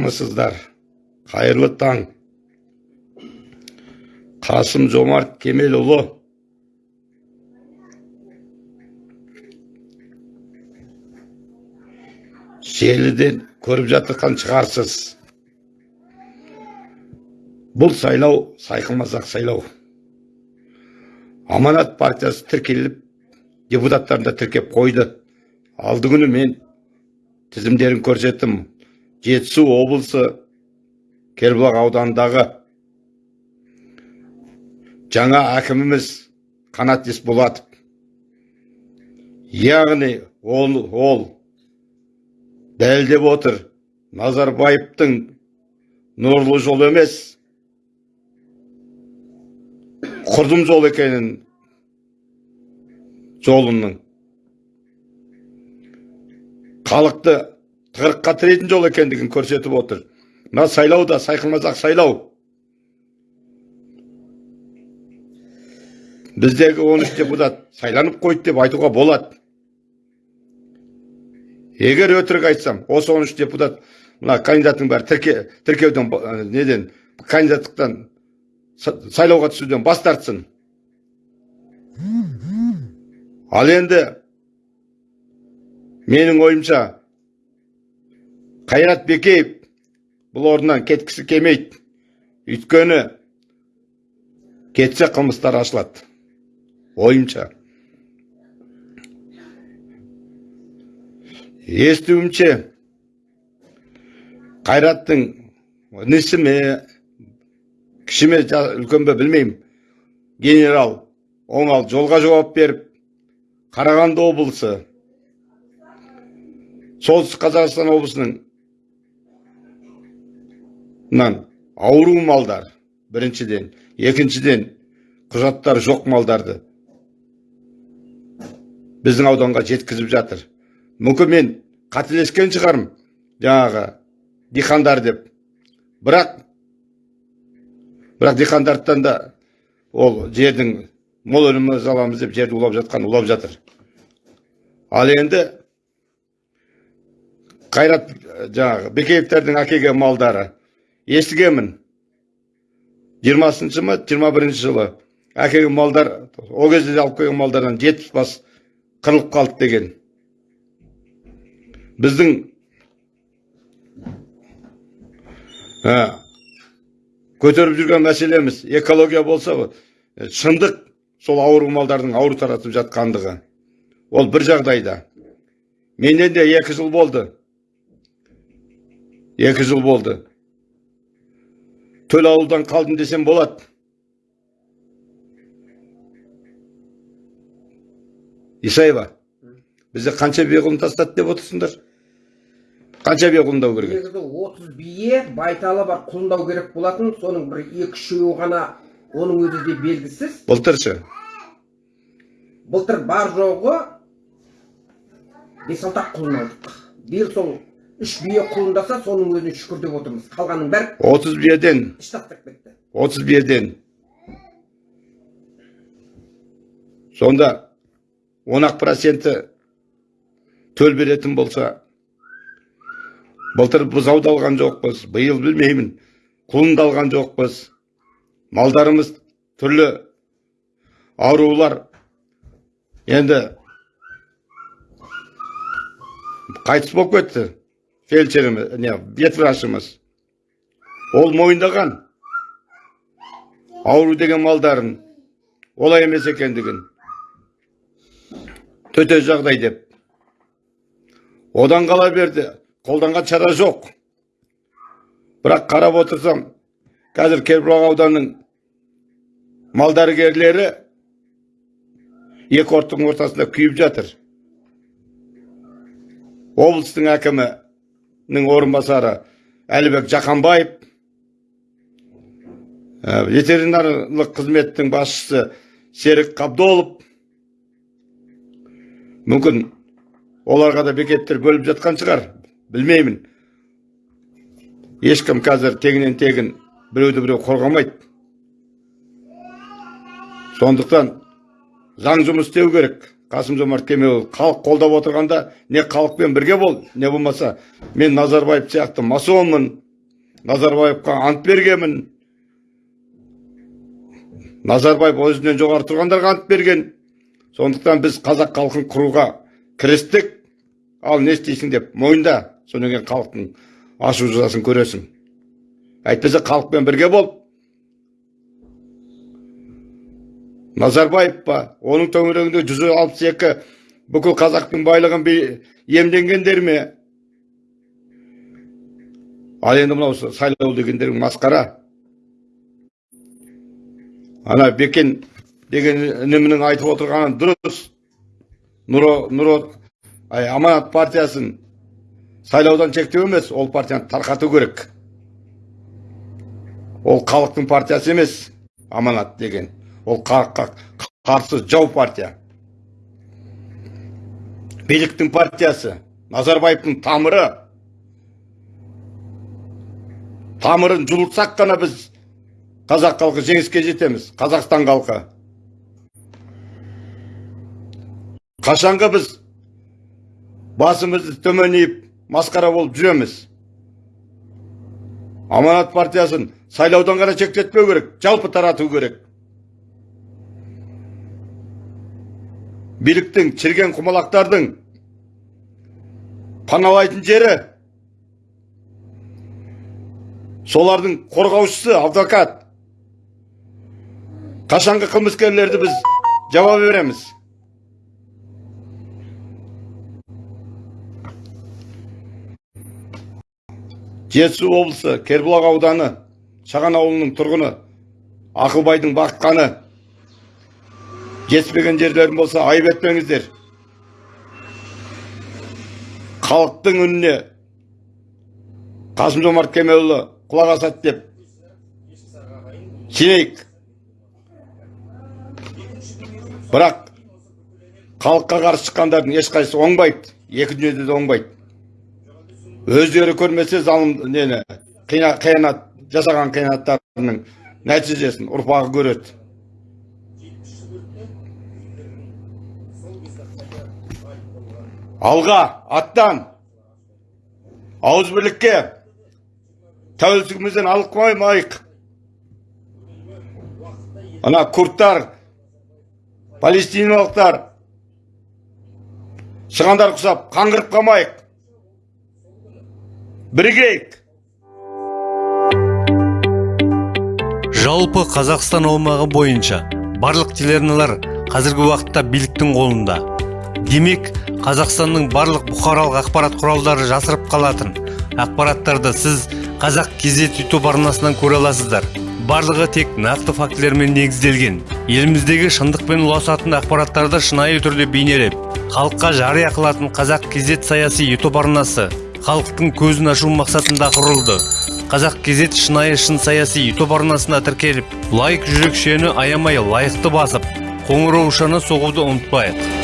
армысыздар қайырлы таң. Қасым жомарт кемелұлы. Желіден көріп жатқан шығарсыз. Бұл сайлау сайқымазақ сайлау. Аманат партиясы тіркеліп депутаттарын да тіркеп қойды. Алды күні мен тізімдерін көрсеттім. Жетісу облысы кербұлақ ауданындағы жаңа әкіміміз қанат есболатов. Яғни ол, ол дәлелдеп отыр назарбаевтың нұрлы жол емес құрдым жол екенін жолының. Халықты тығырыққа тірейтін жол екендігін көрсетіп отыр. Мына сайлау да сайқымазақ сайлау. Біздегі 13 депутат сайланып қойды деп айтуға болады. Егер өтірік айтсам осы 13 депутат мына кандидаттың бәрі тірке, тіркеуден неден кандидаттықтан сайлауға түсуден бас тартсын. Ал енді менің ойымша қайрат бекеев бұл орыннан кеткісі келмейді. Өйткені кетсе қылмыстар ашылады. Ойымша. Естуімше қайраттың інісі ме кіші ме үлкен бе білмеймін. Генерал оңал жолға жауап беріп қарағанды облысы солтүстік қазақстан облысының ауру малдар. Біріншіден. Екіншіден құжаттар жоқ малдарды. Біздің ауданға жеткізіп жатыр. Мүмкін мен қателескен шығармын жаңағы диқандар деп. Бірақ бірақ диқандардан да ол жердің мол өнімін аламыз деп жерді улап жатқан улап жатыр. Ал енді қайрат жаңағы бекеевтердің әкелген малдары. Естігенмін. Жиырмасыншы ма жиырма бірінші жылы. Әкелген малдар ол кезде алып келген малдардан жетпіс бас қырылып қалды деген. Біздің көтеріп жүрген мәселеміз экология болса шындық сол ауру малдардың ауру таратып жатқандығы. Ол бір жағдайда. Менен де екі жыл болды. Екі жыл болды. Төл ауылдан қалдым десем болады исаева бізде қанша биоғылым тастады деп отырсыңдар қанша бие құлындау керек негізі отыз бие байталы бар құлындау керек болатын соның бір екі үшеуі ғана оның өзі де белгісіз былтыршы былтыр бар жоғы бес алты ақ құлын алдық биыл сол үш бие құлындаса соның өзіне шүкір деп отырмыз қалғанның бәрі отыз биеден іш тастап кетті отыз биеден сонда он ақ проценті төл беретін болса былтыр бұзауды алған жоқпыз биыл білмеймін құлынды алған жоқпыз малдарымыз түрлі аурулар енді қайтыс болып кетті фельдшеріміз не ветврачымыз ол мойындаған. Ауру деген малдарын олай емес екендігін. Төте жағдай деп. Одан қала берді қолданған шара жоқ. Бірақ қарап отырсам қазір кербұлақ ауданының мал дәрігерлері екі ортың ортасында күйіп жатыр. Облыстың әкімінің орынбасары әлібек жақанбаев ветеринарлық қызметтің басшысы серік қабдолов мүмкін оларға да бекеттер бөліп жатқан шығар білмеймін ешкім қазір тегінен тегін біреуді біреу қорғамайды сондықтан заң жұмыс істеу керек қасым жомарт кемелұлы халық қолдап отырғанда не халықпен бірге бол не болмаса мен назарбаев сияқты масонмын назарбаевқа ант бергенмін. Назарбаев өзінен жоғары тұрғандарға ант берген. Сондықтан біз қазақ халқын құруға кірістік. Ал не істейсің деп мойында. Содан кейін халықтың ашу жазасын көресің. Әйтпесе халықпен бірге бол. Назарбаев па оның төңірегінде жүз алпыс екі бүкіл қазақтың байлығын иемденгендер ме ал енді мынау сайлау дегендерің масқара ана бекен деген інімнің айтып отырғаны дұрыс нұро нұро ай, аманат партиясын сайлаудан шектеу емес ол партияны тарқату керек ол халықтың партиясы емес аманат деген ол қарсы жау партия. Биліктің партиясы назарбаевтың тамыры. Тамырын жұлсақ қана біз қазақ халқы жеңіске жетеміз қазақстан халқы. Қашанғы біз басымызды төмен иіп масқара болып жүреміз. Аманат партиясын сайлаудан ғана шектетпеу керек жалпы тарату керек. Биліктің шірген құмалақтардың паналайтын жері. Солардың қорғаушысы адвокат. Қашанғы қылмыскерлерді біз жауап береміз. Жетісу облысы кербұлақ ауданы шаған ауылының тұрғыны ақылбайдың баққаны жетіспеген жерлерің болса айып етпеңіздер халықтың үніне қасым жомарт кемелұлы құлақ асады деп сенейік бірақ халыққа қарсы шыққандардың ешқайсысы оңбайды екі дүниеде де оңбайды өздері көрмесе залым нені қиянат жасаған қиянаттарының нәтижесін ұрпағы көреді алға аттан. Ауызбірлікке. Тәуелсіздігімізден алқымайық ана курдтар палестиналықтар. Шығандар құсап қаңғырып қалмайық. Бірігейік. Жалпы қазақстан аумағы бойынша барлық телеарналар қазіргі уақытта биліктің қолында. Демек қазақстанның барлық бұқаралық ақпарат құралдары жасырып қалатын. Ақпараттарды сіз қазақ кезет ютуб арнасынан көре аласыздар. Барлығы тек нақты фактілермен негізделген. Еліміздегі шындықпен ұласатын ақпараттарды шынайы түрде бейнелеп халыққа жария қылатын қазақ кезет саяси ютуб арнасы халықтың көзін ашу мақсатында құрылды. Қазақ кезет шынайы шын саяси ютуб арнасына тіркеліп лайк жүрекшені аямай лайықты басып қоңыраушаны соғуды ұмытпайық.